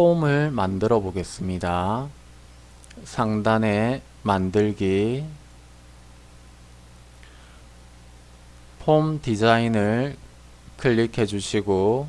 폼을 만들어 보겠습니다. 상단에 만들기 폼 디자인을 클릭해 주시고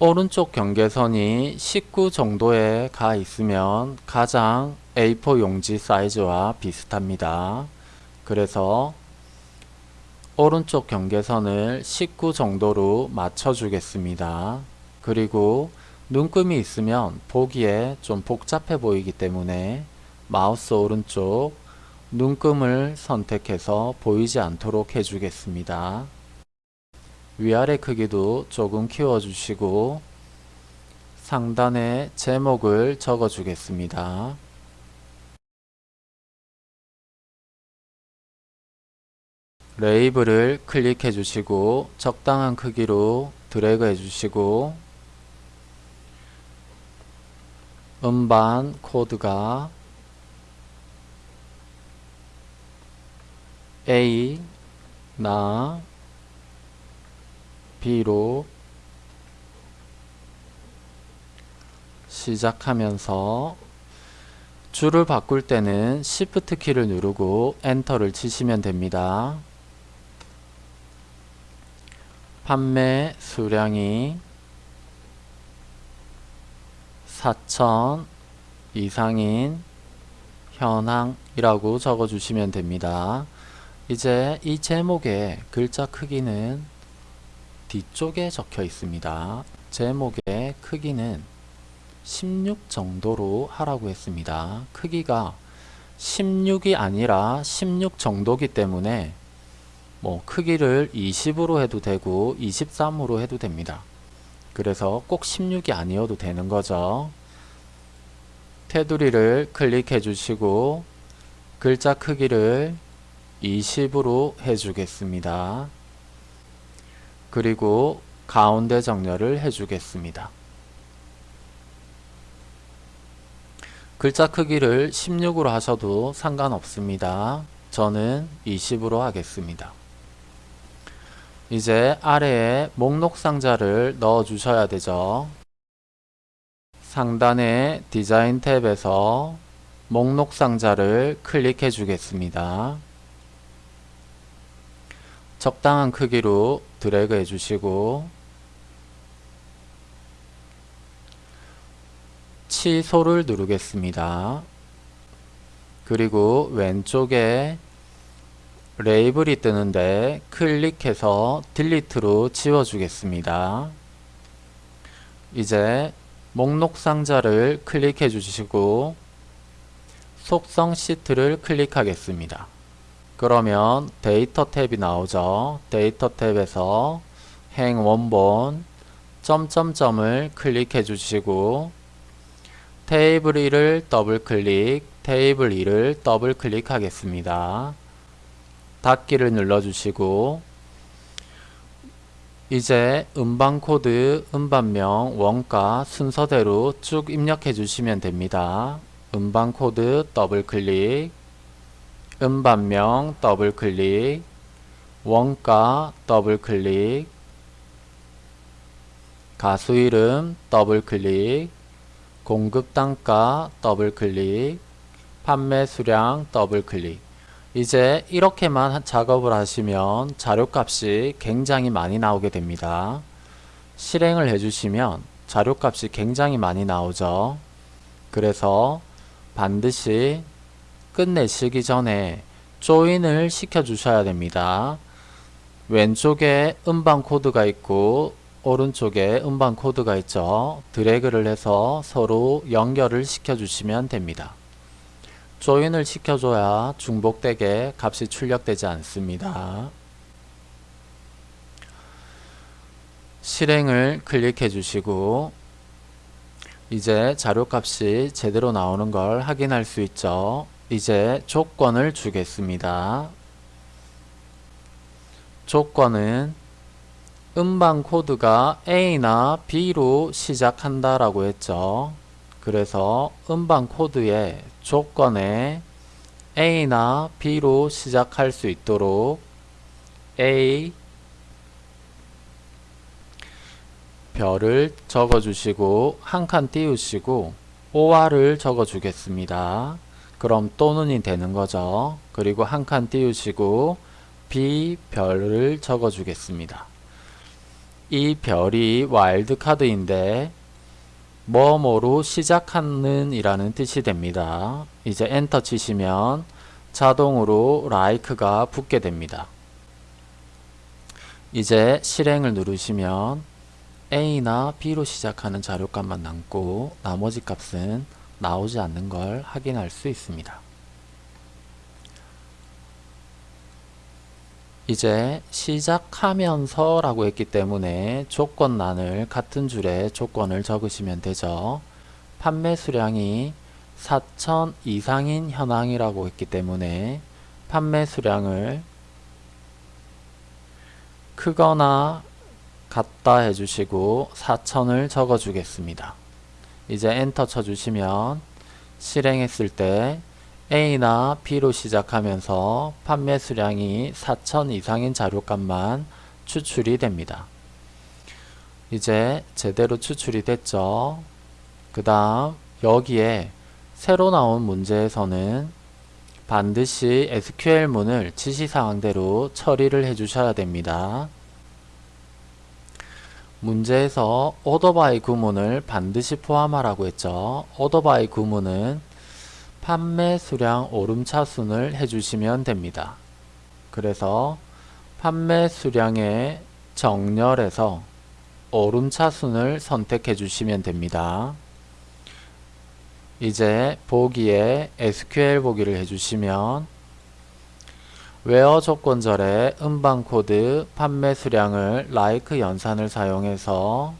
오른쪽 경계선이 19 정도에 가 있으면 가장 A4 용지 사이즈와 비슷합니다. 그래서 오른쪽 경계선을 19 정도로 맞춰 주겠습니다. 그리고 눈금이 있으면 보기에 좀 복잡해 보이기 때문에 마우스 오른쪽 눈금을 선택해서 보이지 않도록 해주겠습니다. 위아래 크기도 조금 키워주시고 상단에 제목을 적어주겠습니다. 레이블을 클릭해 주시고 적당한 크기로 드래그 해 주시고 음반 코드가 A 나 B로 시작하면서 줄을 바꿀 때는 Shift 키를 누르고 엔터를 치시면 됩니다. 판매 수량이 4천 이상인 현황이라고 적어주시면 됩니다. 이제 이 제목의 글자 크기는 뒤쪽에 적혀 있습니다. 제목의 크기는 16 정도로 하라고 했습니다. 크기가 16이 아니라 16 정도기 때문에 뭐 크기를 20으로 해도 되고 23으로 해도 됩니다. 그래서 꼭 16이 아니어도 되는 거죠. 테두리를 클릭해 주시고 글자 크기를 20으로 해주겠습니다. 그리고 가운데 정렬을 해주겠습니다. 글자 크기를 16으로 하셔도 상관없습니다. 저는 20으로 하겠습니다. 이제 아래에 목록 상자를 넣어 주셔야 되죠. 상단의 디자인 탭에서 목록 상자를 클릭해 주겠습니다. 적당한 크기로 드래그 해 주시고 취소를 누르겠습니다. 그리고 왼쪽에 레이블이 뜨는데 클릭해서 delete로 지워주겠습니다. 이제 목록 상자를 클릭해 주시고 속성 시트를 클릭하겠습니다. 그러면 데이터 탭이 나오죠. 데이터 탭에서 행 원본 점점점을 클릭해 주시고 테이블 1을 더블 클릭, 테이블 2를 더블 클릭하겠습니다. 닫기를 눌러 주시고 이제 음반 코드, 음반명, 원가 순서대로 쭉 입력해 주시면 됩니다. 음반 코드 더블 클릭 음반명 더블클릭 원가 더블클릭 가수 이름 더블클릭 공급 단가 더블클릭 판매 수량 더블클릭 이제 이렇게만 작업을 하시면 자료값이 굉장히 많이 나오게 됩니다. 실행을 해주시면 자료값이 굉장히 많이 나오죠. 그래서 반드시 끝내시기 전에 join을 시켜 주셔야 됩니다. 왼쪽에 음반 코드가 있고 오른쪽에 음반 코드가 있죠. 드래그를 해서 서로 연결을 시켜 주시면 됩니다. 조인을 시켜줘야 중복되게 값이 출력되지 않습니다. 실행을 클릭해 주시고 이제 자료값이 제대로 나오는 걸 확인할 수 있죠. 이제 조건을 주겠습니다. 조건은 음반 코드가 A나 B로 시작한다 라고 했죠. 그래서 음반 코드의 조건에 A나 B로 시작할 수 있도록 A 별을 적어 주시고 한 칸 띄우시고 OR을 적어 주겠습니다. 그럼 또는이 되는 거죠. 그리고 한 칸 띄우시고 B 별을 적어 주겠습니다. 이 별이 와일드 카드인데 뭐뭐로 시작하는 이라는 뜻이 됩니다. 이제 엔터 치시면 자동으로 like가 붙게 됩니다. 이제 실행을 누르시면 A나 B로 시작하는 자료값만 남고 나머지 값은 나오지 않는 걸 확인할 수 있습니다. 이제 시작하면서 라고 했기 때문에 조건란을 같은 줄에 조건을 적으시면 되죠. 판매 수량이 4천 이상인 현황이라고 했기 때문에 판매 수량을 크거나 같다 해주시고 4천을 적어 주겠습니다. 이제 엔터 쳐주시면 실행했을 때 A나 B로 시작하면서 판매 수량이 4천 이상인 자료값만 추출이 됩니다. 이제 제대로 추출이 됐죠. 그 다음 여기에 새로 나온 문제에서는 반드시 SQL문을 지시사항대로 처리를 해주셔야 됩니다. 문제에서 오더바이 구문을 반드시 포함하라고 했죠. 오더바이 구문은 판매 수량 오름차순을 해주시면 됩니다. 그래서 판매 수량의 정렬에서 오름차순을 선택해 주시면 됩니다. 이제 보기에 SQL 보기를 해주시면 웨어 조건절의 음반 코드 판매 수량을 like 연산을 사용해서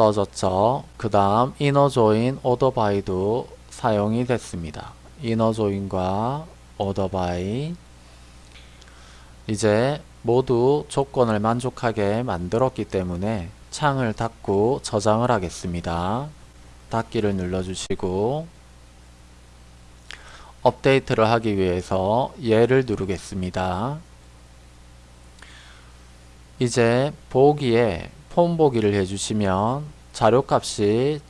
써졌죠. 그 다음 order by도 사용이 됐습니다. order by 이제 모두 조건을 만족하게 만들었기 때문에 창을 닫고 저장을 하겠습니다. 닫기를 눌러주시고 업데이트를 하기 위해서 얘를 누르겠습니다. 이제 보기에 폼 보기를 해주시면 자료값이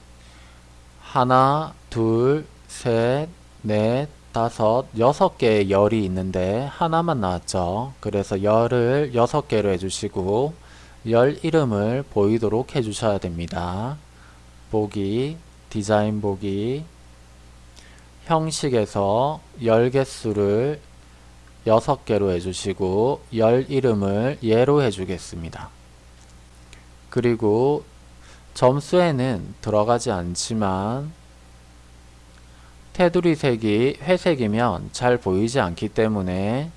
하나, 둘, 셋, 넷, 다섯, 여섯 개의 열이 있는데 하나만 나왔죠. 그래서 열을 여섯 개로 해주시고 열 이름을 보이도록 해주셔야 됩니다. 보기, 디자인 보기, 형식에서 열 개수를 여섯 개로 해주시고 열 이름을 예로 해주겠습니다. 그리고 점수에는 들어가지 않지만 테두리 색이 회색이면 잘 보이지 않기 때문에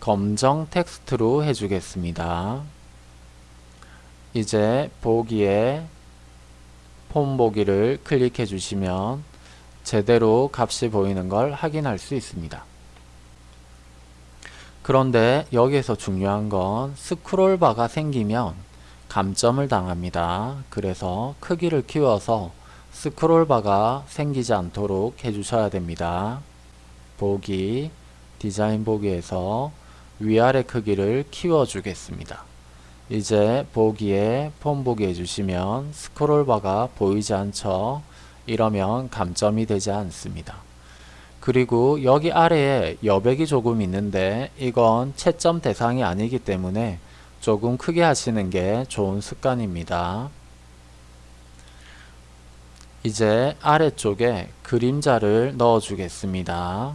검정 텍스트로 해주겠습니다. 이제 보기에 폼 보기를 클릭해 주시면 제대로 값이 보이는 걸 확인할 수 있습니다. 그런데 여기에서 중요한 건 스크롤바가 생기면 감점을 당합니다. 그래서 크기를 키워서 스크롤바가 생기지 않도록 해주셔야 됩니다. 보기, 디자인 보기에서 위아래 크기를 키워주겠습니다. 이제 보기에 폼 보기 해주시면 스크롤바가 보이지 않죠. 이러면 감점이 되지 않습니다. 그리고 여기 아래에 여백이 조금 있는데 이건 채점 대상이 아니기 때문에 조금 크게 하시는 게 좋은 습관입니다. 이제 아래쪽에 그림자를 넣어 주겠습니다.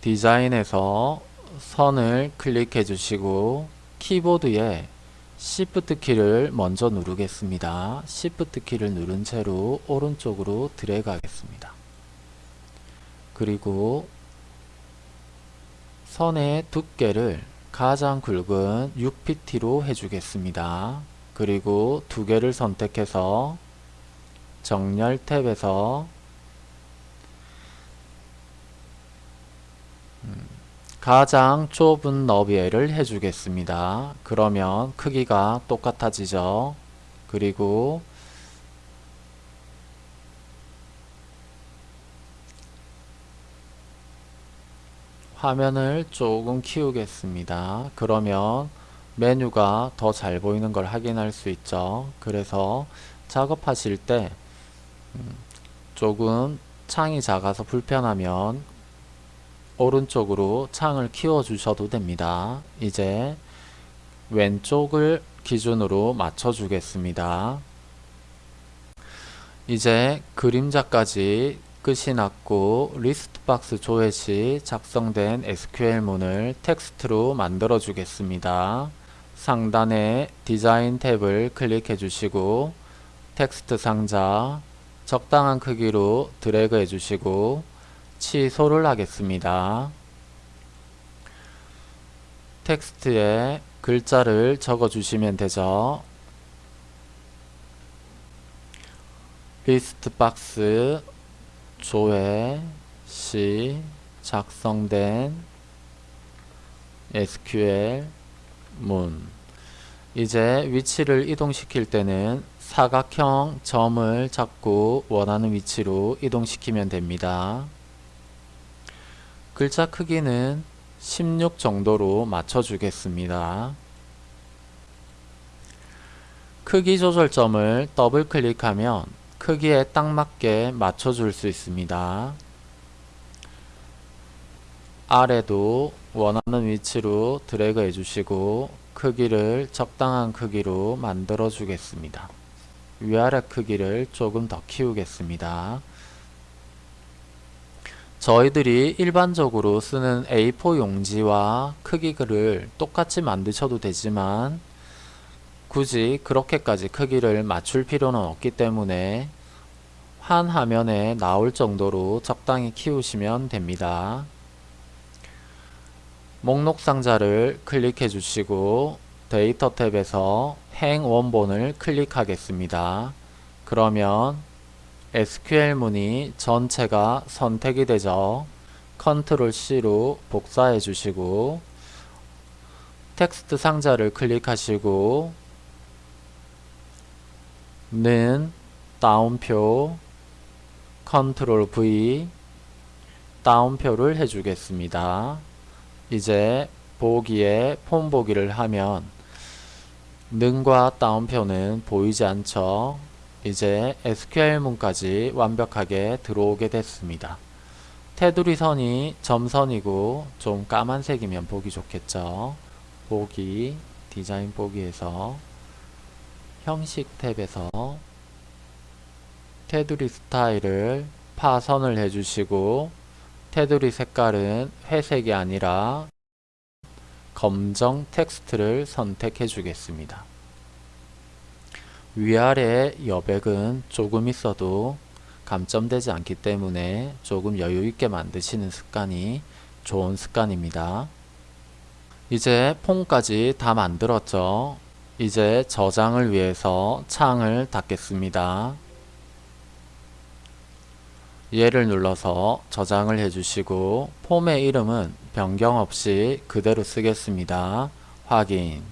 디자인에서 선을 클릭해 주시고 키보드에 Shift 키를 먼저 누르겠습니다. Shift 키를 누른 채로 오른쪽으로 드래그 하겠습니다. 그리고 선의 두께를 가장 굵은 6pt로 해주겠습니다. 그리고 두 개를 선택해서 정렬 탭에서 음, 가장 좁은 너비를 해주겠습니다. 그러면 크기가 똑같아지죠. 그리고 화면을 조금 키우겠습니다. 그러면 메뉴가 더 잘 보이는 걸 확인할 수 있죠. 그래서 작업하실 때 음, 조금 창이 작아서 불편하면 오른쪽으로 창을 키워 주셔도 됩니다. 이제 왼쪽을 기준으로 맞춰 주겠습니다. 이제 그림자까지 끝이 났고 리스트 박스 조회 시 작성된 SQL문을 텍스트로 만들어 주겠습니다. 상단에 디자인 탭을 클릭해 주시고 텍스트 상자 적당한 크기로 드래그 해 주시고 취소를 하겠습니다. 텍스트에 글자를 적어 주시면 되죠. 리스트 박스 조회 시 작성된 SQL 문 이제 위치를 이동시킬 때는 사각형 점을 잡고 원하는 위치로 이동시키면 됩니다. 글자 크기는 16 정도로 맞춰주겠습니다. 크기 조절점을 더블 클릭하면 크기에 딱 맞게 맞춰줄 수 있습니다. 아래도 원하는 위치로 드래그 해주시고 크기를 적당한 크기로 만들어 주겠습니다. 위아래 크기를 조금 더 키우겠습니다. 저희들이 일반적으로 쓰는 A4 용지와 크기를 똑같이 만드셔도 되지만 굳이 그렇게까지 크기를 맞출 필요는 없기 때문에 한 화면에 나올 정도로 적당히 키우시면 됩니다. 목록 상자를 클릭해 주시고 데이터 탭에서 행 원본을 클릭하겠습니다. 그러면 SQL 문이 전체가 선택이 되죠. 컨트롤 C로 복사해 주시고 텍스트 상자를 클릭하시고 는 다운표 컨트롤 V 다운표를 해주겠습니다. 이제 보기에 폼 보기를 하면 능과 다운표는 보이지 않죠. 이제 SQL문까지 완벽하게 들어오게 됐습니다. 테두리 선이 점선이고 좀 까만색이면 보기 좋겠죠. 보기, 디자인 보기에서 형식 탭에서 테두리 스타일을 파선을 해주시고 테두리 색깔은 회색이 아니라 검정 텍스트를 선택해 주겠습니다. 위아래 여백은 조금 있어도 감점되지 않기 때문에 조금 여유있게 만드시는 습관이 좋은 습관입니다. 이제 폰까지 다 만들었죠. 이제 저장을 위해서 창을 닫겠습니다. 얘를 눌러서 저장을 해주시고 폼의 이름은 변경 없이 그대로 쓰겠습니다. 확인